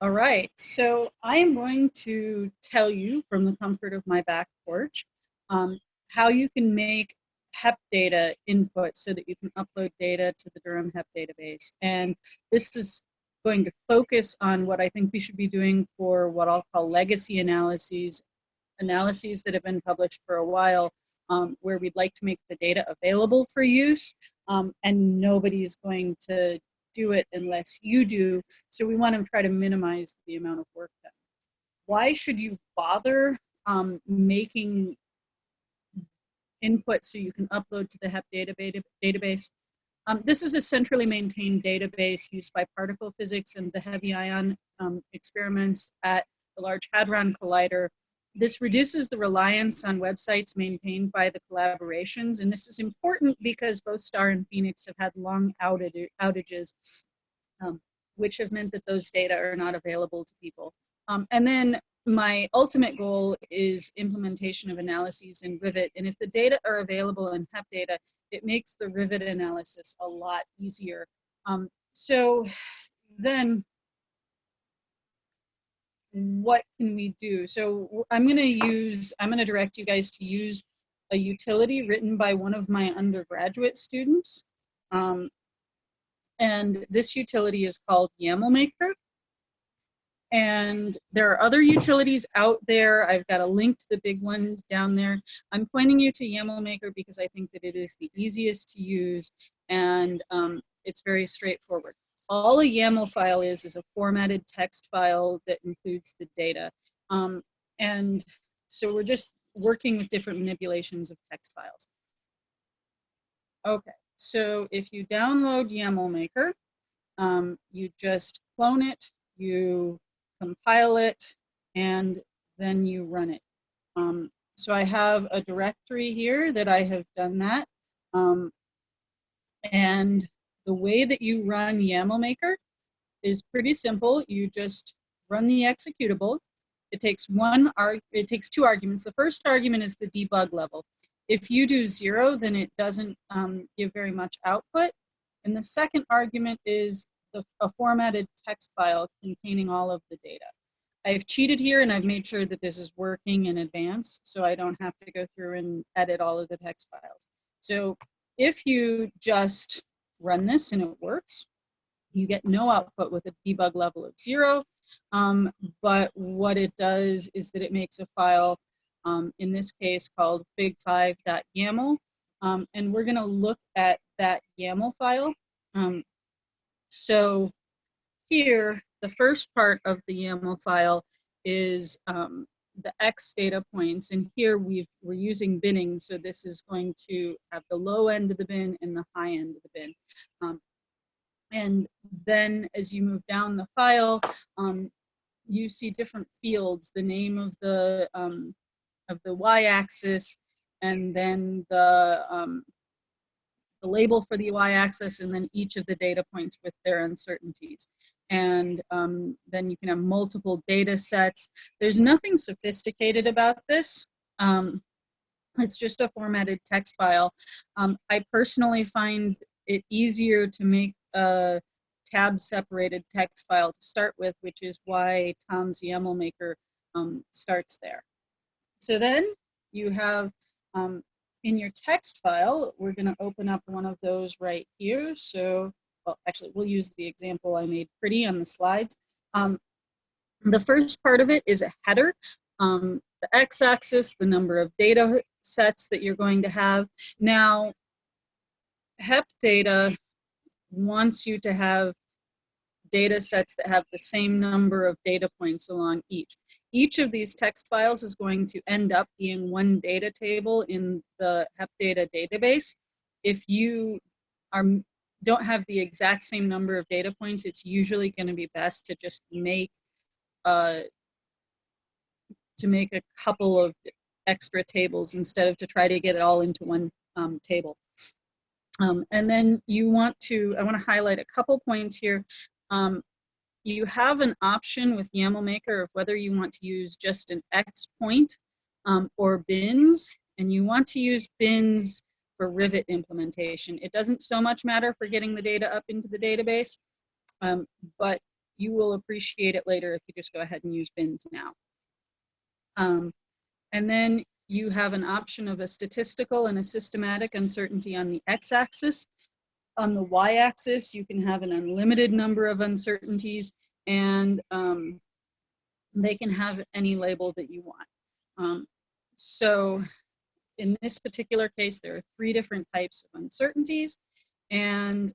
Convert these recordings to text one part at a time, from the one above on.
All right, so I am going to tell you from the comfort of my back porch um, how you can make HEP data input so that you can upload data to the Durham HEP database. And this is going to focus on what I think we should be doing for what I'll call legacy analyses, analyses that have been published for a while, um, where we'd like to make the data available for use, um, and nobody's going to do it unless you do. So we want to try to minimize the amount of work done. Why should you bother um, making input so you can upload to the HEP database? Um, this is a centrally maintained database used by particle physics and the heavy ion um, experiments at the Large Hadron Collider this reduces the reliance on websites maintained by the collaborations, and this is important because both STAR and PHENIX have had long outages, um, which have meant that those data are not available to people. Um, and then my ultimate goal is implementation of analyses in Rivet, and if the data are available in HEP data, it makes the Rivet analysis a lot easier. Um, so then what can we do? So I'm going to use, I'm going to direct you guys to use a utility written by one of my undergraduate students. Um, and this utility is called YAML Maker. And there are other utilities out there. I've got a link to the big one down there. I'm pointing you to YAML Maker because I think that it is the easiest to use and um, it's very straightforward all a YAML file is is a formatted text file that includes the data. Um, and so we're just working with different manipulations of text files. Okay, so if you download YAML Maker, um, you just clone it, you compile it, and then you run it. Um, so I have a directory here that I have done that. Um, and the way that you run YAML Maker is pretty simple. You just run the executable. It takes one it takes two arguments. The first argument is the debug level. If you do zero, then it doesn't um, give very much output. And the second argument is the, a formatted text file containing all of the data. I've cheated here and I've made sure that this is working in advance so I don't have to go through and edit all of the text files. So if you just run this and it works. You get no output with a debug level of zero, um, but what it does is that it makes a file, um, in this case called fig5.yaml, um, and we're gonna look at that YAML file. Um, so here, the first part of the YAML file is um, the X data points, and here we are using binning, so this is going to have the low end of the bin and the high end of the bin. Um, and then as you move down the file, um, you see different fields, the name of the um, of the y-axis, and then the um, the label for the y-axis, and then each of the data points with their uncertainties and um, then you can have multiple data sets. There's nothing sophisticated about this. Um, it's just a formatted text file. Um, I personally find it easier to make a tab separated text file to start with, which is why Tom's YAML maker um, starts there. So then you have um, in your text file, we're gonna open up one of those right here. So well, actually, we'll use the example I made pretty on the slides. Um, the first part of it is a header. Um, the x-axis, the number of data sets that you're going to have. Now, HEP data wants you to have data sets that have the same number of data points along each. Each of these text files is going to end up being one data table in the HEP data database. If you are don't have the exact same number of data points, it's usually going to be best to just make uh, to make a couple of extra tables instead of to try to get it all into one um, table. Um, and then you want to, I want to highlight a couple points here. Um, you have an option with YAML Maker of whether you want to use just an X point um, or bins, and you want to use bins for Rivet implementation. It doesn't so much matter for getting the data up into the database, um, but you will appreciate it later if you just go ahead and use bins now. Um, and then you have an option of a statistical and a systematic uncertainty on the x-axis. On the y-axis, you can have an unlimited number of uncertainties and um, they can have any label that you want. Um, so in this particular case, there are three different types of uncertainties. And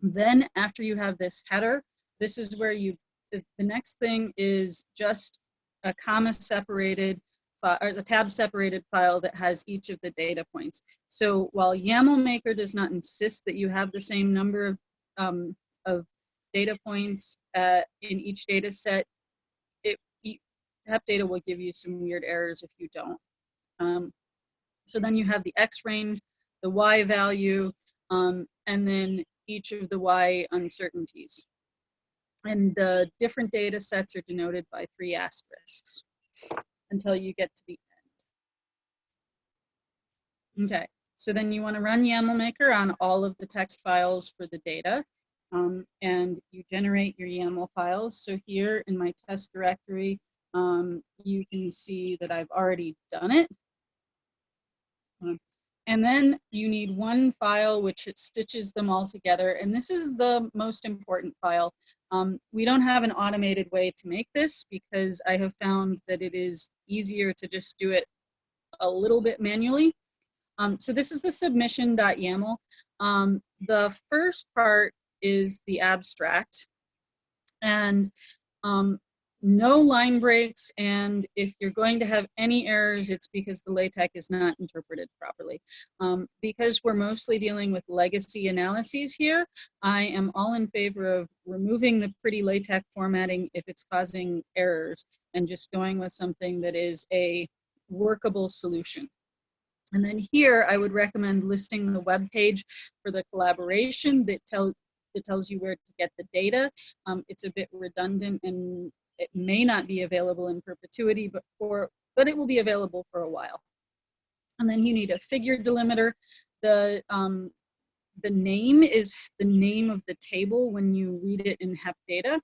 then after you have this header, this is where you, the, the next thing is just a comma separated or a tab separated file that has each of the data points. So while YAML Maker does not insist that you have the same number of, um, of data points uh, in each data set, it, HepData will give you some weird errors if you don't. Um, so then you have the X range, the Y value, um, and then each of the Y uncertainties. And the different data sets are denoted by three asterisks until you get to the end. Okay, so then you want to run YAML Maker on all of the text files for the data. Um, and you generate your YAML files. So here in my test directory, um, you can see that I've already done it. And then you need one file which it stitches them all together. And this is the most important file. Um, we don't have an automated way to make this because I have found that it is easier to just do it a little bit manually. Um, so this is the submission.yaml. Um, the first part is the abstract. And um, no line breaks, and if you're going to have any errors, it's because the LaTeX is not interpreted properly. Um, because we're mostly dealing with legacy analyses here, I am all in favor of removing the pretty LaTeX formatting if it's causing errors and just going with something that is a workable solution. And then here, I would recommend listing the web page for the collaboration that, tell, that tells you where to get the data. Um, it's a bit redundant and it may not be available in perpetuity, but for but it will be available for a while. And then you need a figure delimiter. The um, the name is the name of the table when you read it in HepData.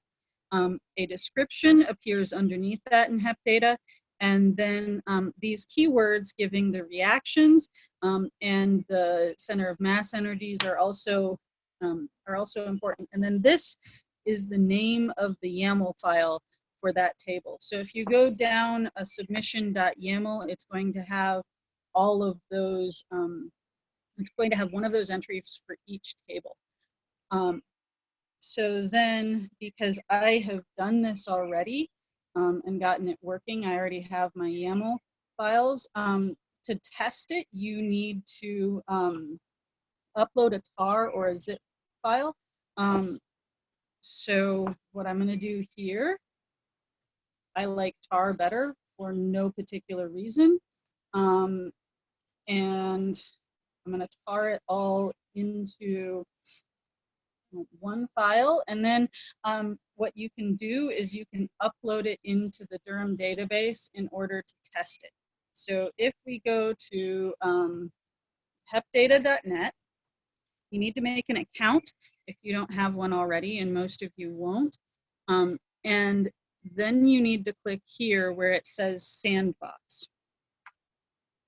Um, a description appears underneath that in HepData. And then um, these keywords giving the reactions um, and the center of mass energies are also um, are also important. And then this is the name of the YAML file for that table. So if you go down a submission.yaml, it's going to have all of those, um, it's going to have one of those entries for each table. Um, so then, because I have done this already um, and gotten it working, I already have my YAML files. Um, to test it, you need to um, upload a tar or a zip file. Um, so what I'm gonna do here I like tar better for no particular reason. Um, and I'm gonna tar it all into one file. And then um, what you can do is you can upload it into the Durham database in order to test it. So if we go to um, hepdata.net, you need to make an account if you don't have one already, and most of you won't. Um, and then you need to click here where it says sandbox.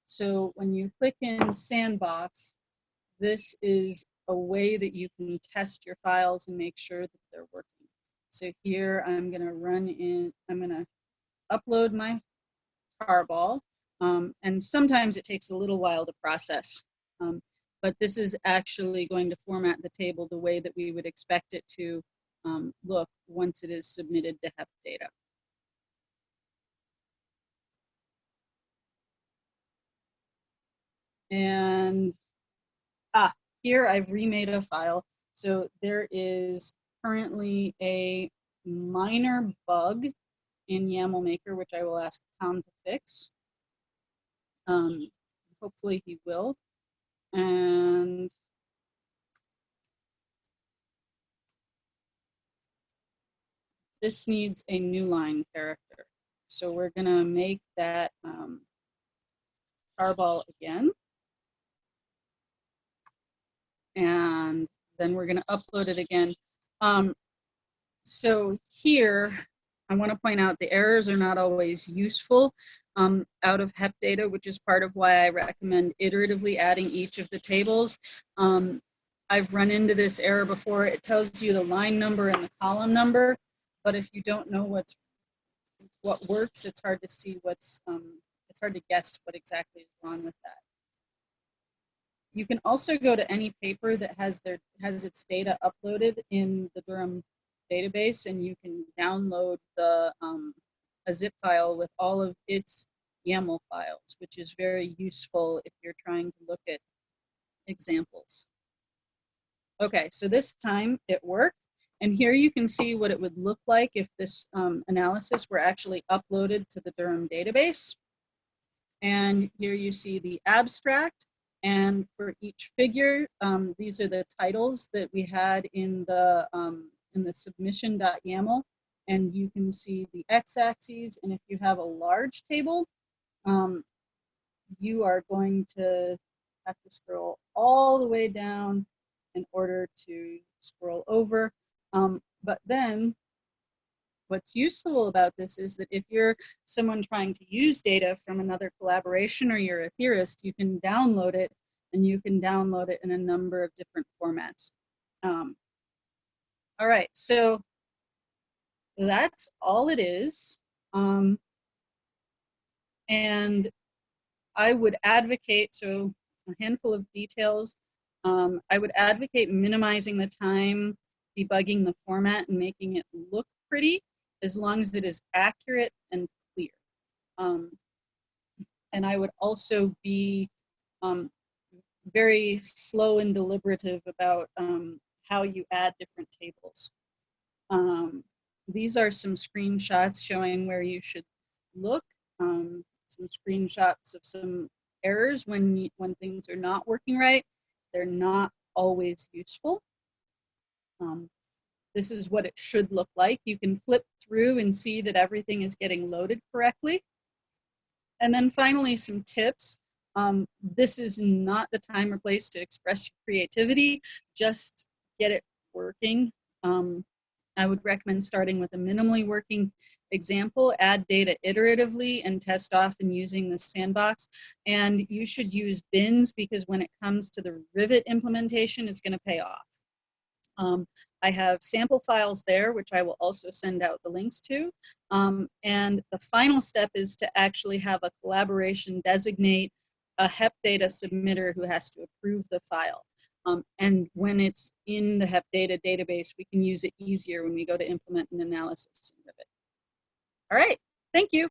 So when you click in sandbox, this is a way that you can test your files and make sure that they're working. So here I'm gonna run in, I'm gonna upload my tarball. Um, and sometimes it takes a little while to process. Um, but this is actually going to format the table the way that we would expect it to um, look once it is submitted to HepData. And ah, here I've remade a file. So there is currently a minor bug in YAML Maker, which I will ask Tom to fix. Um, hopefully he will. And this needs a new line character. So we're gonna make that um, tarball again. And then we're gonna upload it again. Um, so here, I want to point out the errors are not always useful um, out of HEP data, which is part of why I recommend iteratively adding each of the tables. Um, I've run into this error before. It tells you the line number and the column number, but if you don't know what's what works, it's hard to see what's, um, it's hard to guess what exactly is wrong with that. You can also go to any paper that has their has its data uploaded in the Durham database and you can download the um, a zip file with all of its YAML files, which is very useful if you're trying to look at examples. Okay, so this time it worked. And here you can see what it would look like if this um, analysis were actually uploaded to the Durham database. And here you see the abstract. And for each figure, um, these are the titles that we had in the um, in the submission.yaml and you can see the x-axis and if you have a large table um, you are going to have to scroll all the way down in order to scroll over um, but then what's useful about this is that if you're someone trying to use data from another collaboration or you're a theorist you can download it and you can download it in a number of different formats um, all right, so that's all it is. Um, and I would advocate, so a handful of details. Um, I would advocate minimizing the time debugging the format and making it look pretty as long as it is accurate and clear. Um, and I would also be um, very slow and deliberative about um, how you add different tables. Um, these are some screenshots showing where you should look, um, some screenshots of some errors when, when things are not working right. They're not always useful. Um, this is what it should look like. You can flip through and see that everything is getting loaded correctly. And then finally, some tips. Um, this is not the time or place to express your creativity. Just get it working. Um, I would recommend starting with a minimally working example, add data iteratively and test often using the sandbox. And you should use bins because when it comes to the Rivet implementation, it's gonna pay off. Um, I have sample files there, which I will also send out the links to. Um, and the final step is to actually have a collaboration designate a HEP data submitter who has to approve the file. Um, and when it's in the HEP data database, we can use it easier when we go to implement an analysis in Rivet. All right, thank you.